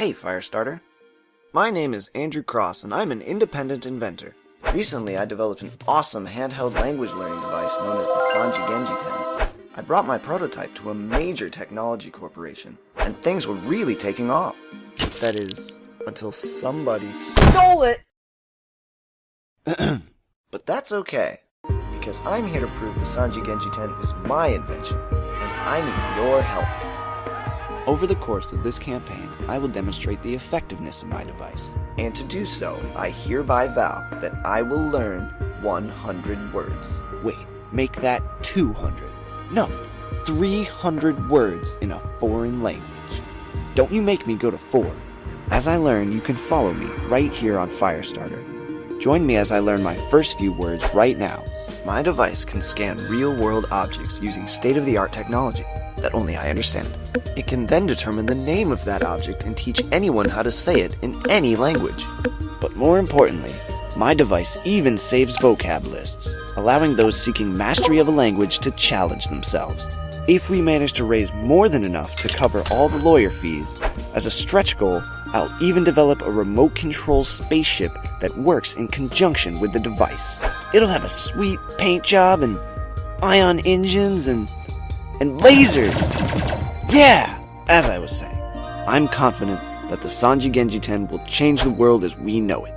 Hey, Firestarter. My name is Andrew Cross, and I'm an independent inventor. Recently, I developed an awesome handheld language learning device known as the Sanji Genji 10. I brought my prototype to a major technology corporation, and things were really taking off. That is, until somebody stole it! but that's okay, because I'm here to prove the Sanji Genji 10 is my invention, and I need your help. Over the course of this campaign, I will demonstrate the effectiveness of my device. And to do so, I hereby vow that I will learn 100 words. Wait, make that 200. No, 300 words in a foreign language. Don't you make me go to 4. As I learn, you can follow me right here on Firestarter. Join me as I learn my first few words right now. My device can scan real world objects using state of the art technology that only I understand. It can then determine the name of that object and teach anyone how to say it in any language. But more importantly, my device even saves vocab lists, allowing those seeking mastery of a language to challenge themselves. If we manage to raise more than enough to cover all the lawyer fees, as a stretch goal, I'll even develop a remote control spaceship that works in conjunction with the device. It'll have a sweet paint job and ion engines and and lasers. Yeah, as I was saying, I'm confident that the Sanji Genji 10 will change the world as we know it.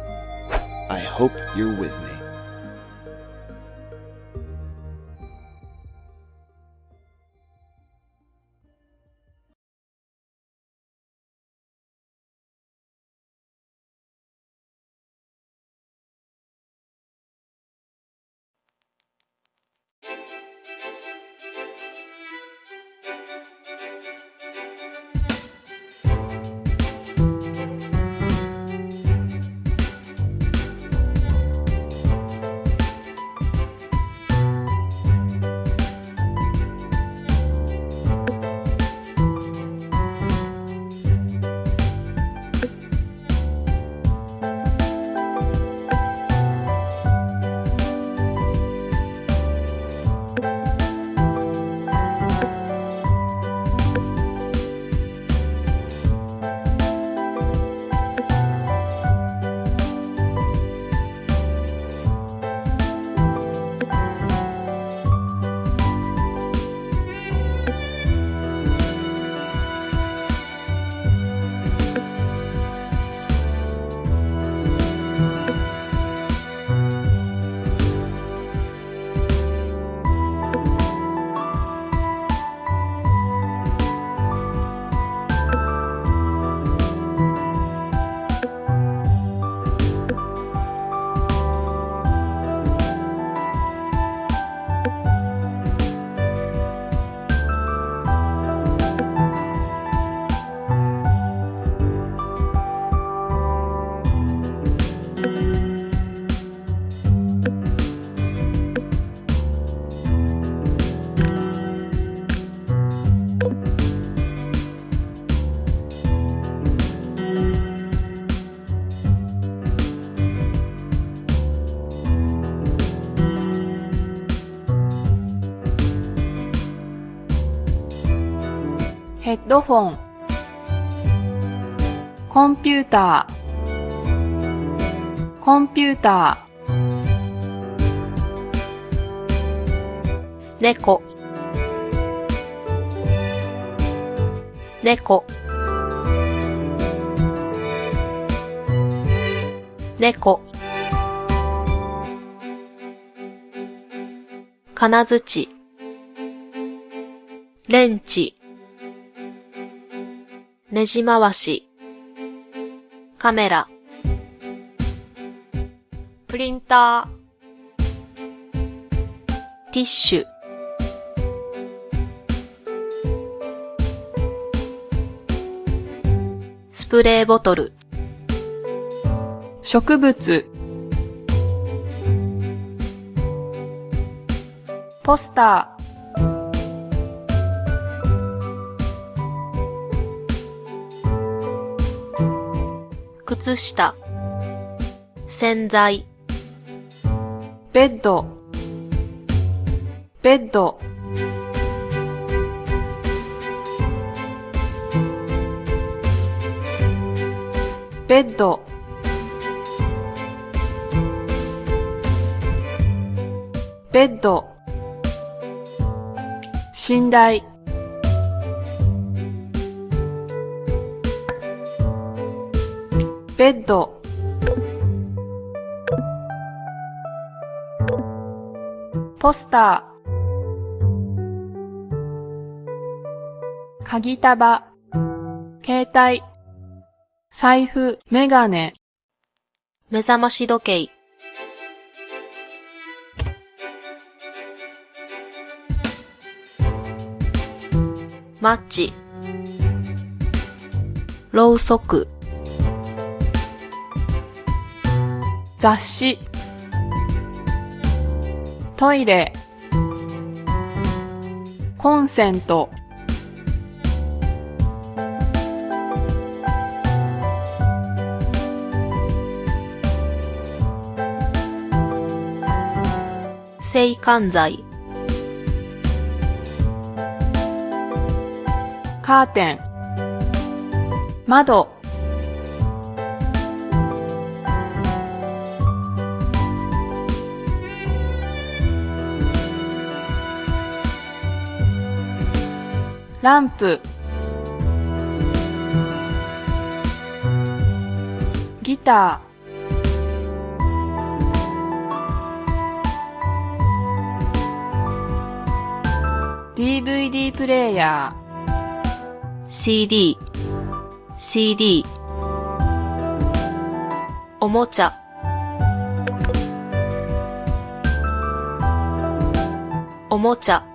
I hope you're with me. ヘッドフォン。コンピューター。コンピューター。猫。猫。猫。金槌。レンチ。ねじ回し、カメラ、プリンター、ティッシュ、スプレーボトル、植物、ポスター、靴下、洗剤、ベッド、ベッド、ベッド。ベッド。寝台。ベッドポスター鍵束携帯財布、メガネ、目覚まし時計。マッチ。ろうそく。雑誌、トイレ、コンセント、制汗剤。カーテン、窓、ランプ、ギター、DVD プレイヤー、CD。CD。おもちゃ。おもちゃ。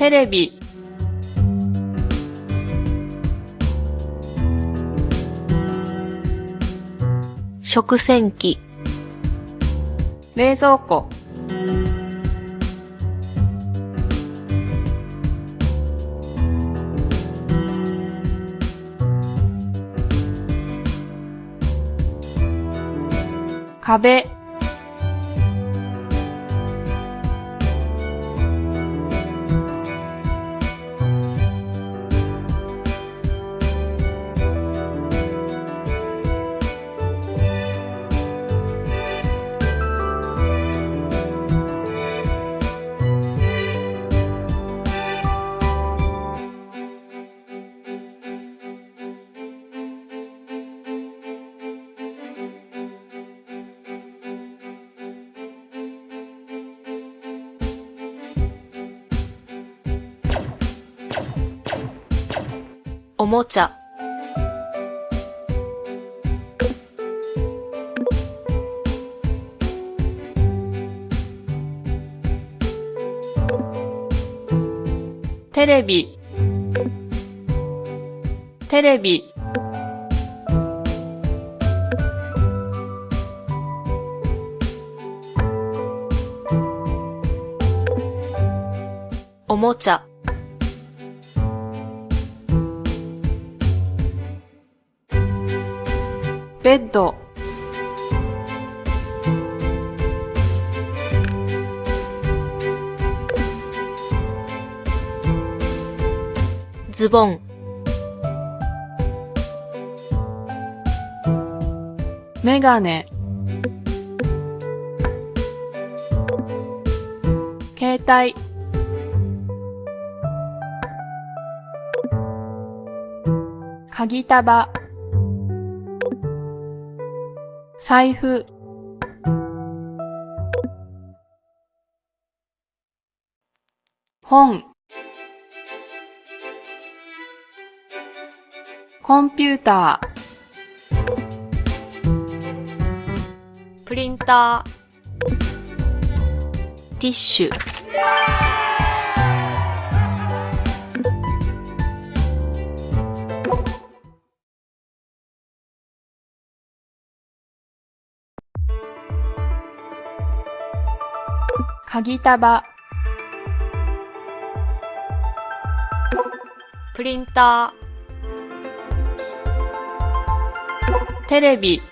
テレビ、食洗機。冷蔵庫、壁、もちゃ。テレビ、テレビ、おもちゃ。ベッド、ズボン。メガネ、携帯、鍵束、財布、本、コンピューター、プリンター。ティッシュ。鍵束、プリンタテレビ、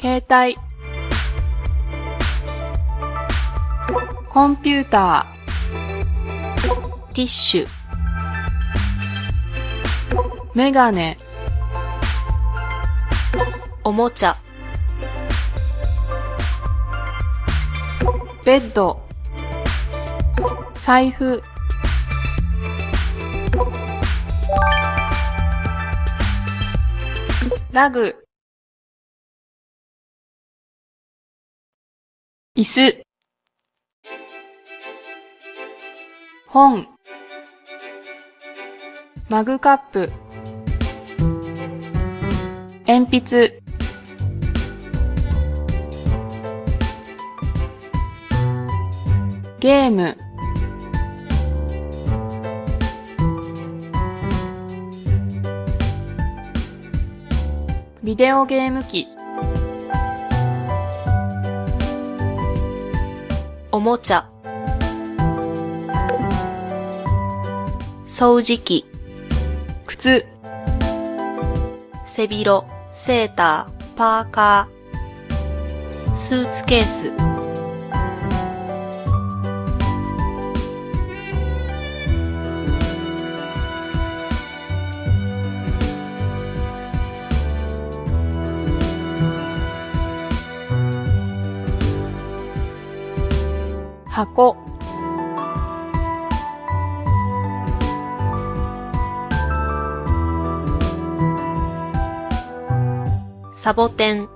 携帯、コンピューター、ティッシュ、メガネ、おもちゃ、ベッド、財布、ラグ、椅子、本、マグカップ、鉛筆、ゲーム。ビデオゲーム機。おもちゃ、掃除機、靴。背広、セーター、パーカー、スーツケース、箱。サボテン、